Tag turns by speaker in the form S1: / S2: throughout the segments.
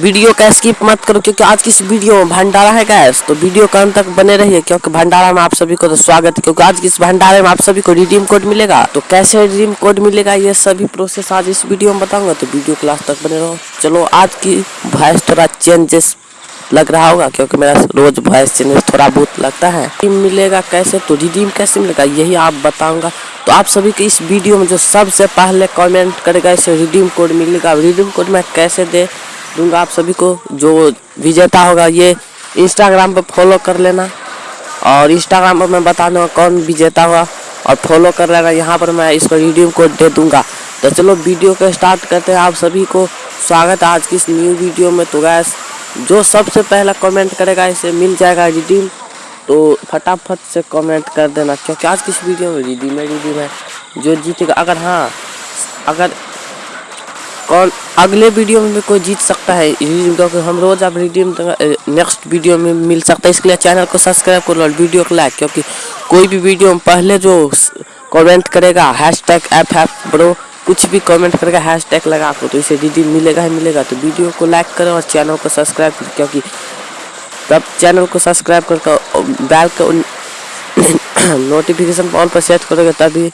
S1: Video का skip मत करो, क्योंकि आज की इस वीडियो में भंडारा है गैस तो वीडियो का अंत तक बने रहिए, क्योंकि भंडारा में आप सभी को तो स्वागत है, क्योंकि आज की इस भंडारे में आप सभी को रिडीम कोड मिलेगा। तो कैसे रिडीम कोड मिलेगा, ये सभी प्रोसेस आज इस वीडियो में बताऊँगा तो वीडियो क्लास तक बने रहो। चलो, आज की वॉइस थोड़ा चेंजेस लग रहा होगा, क्योंकि मेरा रोज वॉइस चेंजेस थोड़ा बहुत लगता है। रिडीम मिलेगा कैसे? तो रिडीम कैसे मिलेगा, यही आप बताऊँगा। तो आप सभी के इस वीडियो में जो सबसे पहले कमेंट करेगा इसे रिडीम कोड मिलेगा। रिडीम कोड मैं कैसे दे? दूँगा आप सभी को। जो विजेता होगा, ये इंस्टाग्राम पर फॉलो कर लेना। और इंस्टाग्राम पर मैं बता दूँगा कौन विजेता हुआ और फॉलो कर लेना। यहाँ पर मैं इसको रिडीम कोड दे दूँगा। तो चलो वीडियो को स्टार्ट करते हैं। आप सभी को स्वागत है आज की इस न्यू वीडियो में। तो गैस जो सबसे पहला कमेंट करेगा, इसे मिल जाएगा रिडीम तो फटाफट से कमेंट कर देना, क्योंकि आज की इस वीडियो में रिडीम है रिडीम है। जो जीतेगा, अगर हाँ अगर कौन अगले वीडियो में भी कोई जीत सकता है। क्योंकि हम रोज अब रिडीम नेक्स्ट वीडियो में मिल सकता है। इसके लिए चैनल को सब्सक्राइब करो और वीडियो को लाइक क्योंकि कोई भी वीडियो में पहले जो कमेंट करेगा hash tag F F bro कुछ भी कमेंट करेगा हैश टैग लगा को तो इसे रिडीम मिलेगा ही मिलेगा। तो वीडियो को लाइक करो और चैनल को सब्सक्राइब करो, क्योंकि तब चैनल को सब्सक्राइब करके बैल को नोटिफिकेशन ऑल पर सेट करोगे, तभी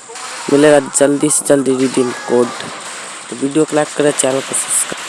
S1: मिलेगा जल्दी से जल्दी रिडीम कोड तो वीडियो को लाइक करें चैनल को सब्सक्राइब